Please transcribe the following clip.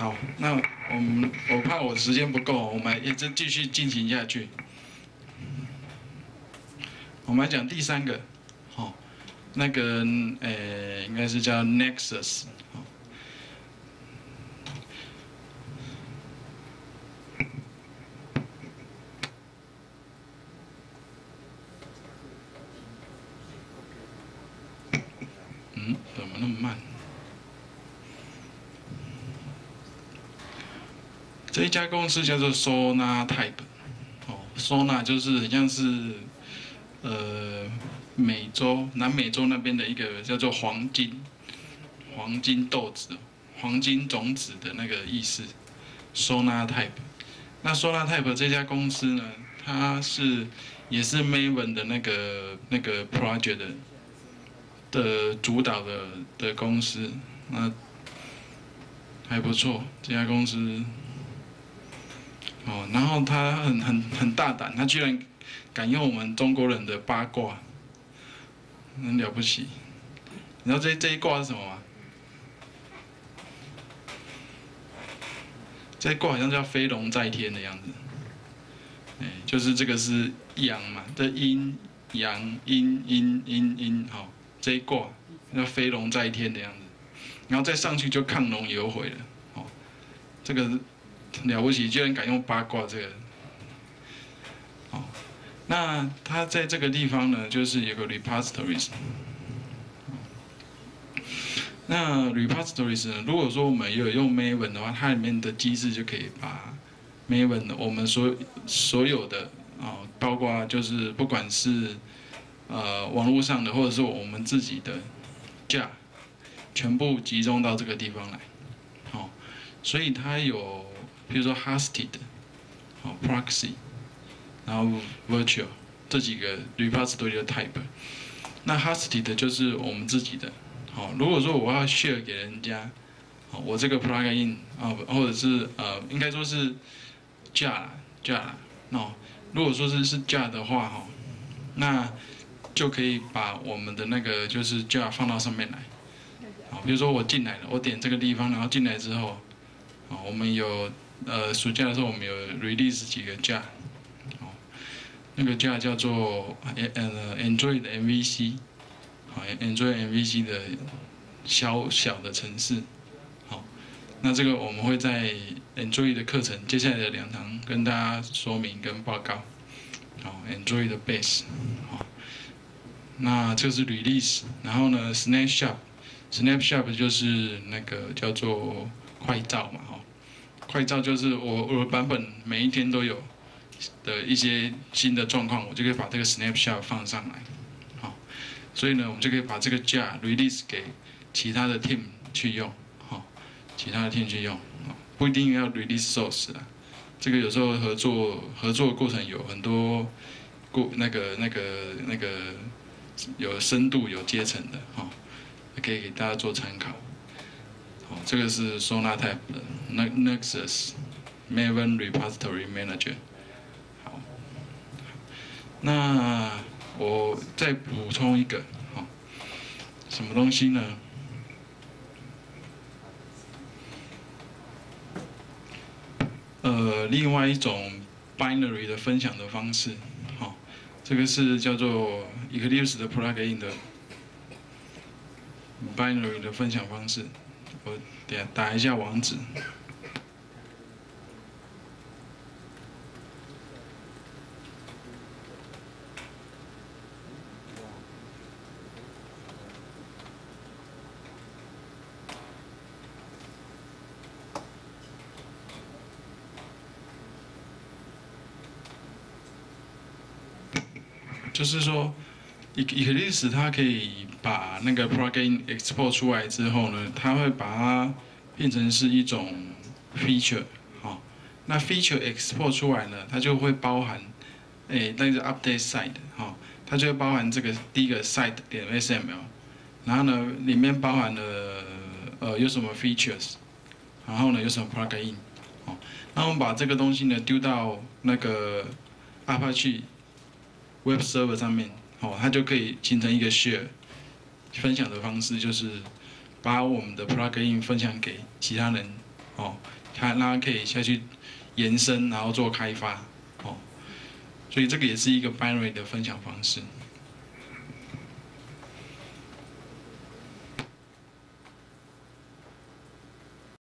好，那我们我怕我时间不够，我们一直继续进行下去。我们来讲第三个，好，那个呃，应该是叫 Nexus，嗯，怎么那么慢？这一家公司叫做 Sona Type，哦，Sona 就是很像是呃美洲南美洲那边的一个叫做黄金黄金豆子、黄金种子的那个意思，Sona Type。那 Sona Type 这家公司呢，它是也是 Maven 的那个那个 project 的的主导的的公司，那还不错，这家公司。哦，然后他很很很大胆，他居然敢用我们中国人的八卦，很了不起。你知道这这一卦是什么吗？这一卦好像叫飞龙在天的样子。哎，就是这个是阳嘛，这阴阳阴阴阴阴，好，这一卦叫飞龙在天的样子，然后再上去就亢龙有悔了。哦，这个。了不起，居然敢用八卦这个，哦，那它在这个地方呢，就是有个 repositories。那 repositories 呢，如果说我们有用 Maven 的话，它里面的机制就可以把 Maven 我们所所有的啊，包括就是不管是呃网络上的，或者是我们自己的架，全部集中到这个地方来，好，所以它有。比如说 hosted，好 proxy，然后 virtual 这几个 repository 的 type，那 hosted 就是我们自己的，好，如果说我要 share 给人家，好，我这个 plugin 啊，或者是呃，应该说是架架，哦，如果说是是架的话，哈，那就可以把我们的那个就是架放到上面来，好，比如说我进来了，我点这个地方，然后进来之后，好，我们有。呃，暑假的时候我们有 release 几个架，哦，那个架叫做呃 Android 的 MVC，好，Android MVC 的小小的城市，好，那这个我们会在 Android 的课程接下来的两堂跟大家说明跟报告，好，Android 的 base，好，那这是 release，然后呢，snapshot，snapshot 就是那个叫做快照嘛，哈。快照就是我我的版本每一天都有的一些新的状况，我就可以把这个 snapshot 放上来，好，所以呢，我们就可以把这个架 release 给其他的 team 去用，好，其他的 team 去用，不一定要 release source 啊，这个有时候合作合作过程有很多过那个那个那个有深度有阶层的，哈，可以给大家做参考。好。这个是收纳 Type 的 Nexus Maven Repository Manager。好，那我再补充一个，好，什么东西呢？呃，另外一种 Binary 的分享的方式，好，这个是叫做 Eclipse 的 Plugin 的 Binary 的分享方式。我点打一下网址，就是说。E c l i p s e 它可以把那个 plugin export 出来之后呢，它会把它变成是一种 feature，好，那 feature export 出来呢，它就会包含，诶，那个 update site，好，它就会包含这个第一个 site 点 XML，然后呢，里面包含了呃有什么 features，然后呢有什么 plugin，好，那我们把这个东西呢丢到那个 Apache Web Server 上面。哦，它就可以形成一个 share 分享的方式，就是把我们的 plugin 分享给其他人，哦，他那可以下去延伸，然后做开发，哦，所以这个也是一个 binary 的分享方式。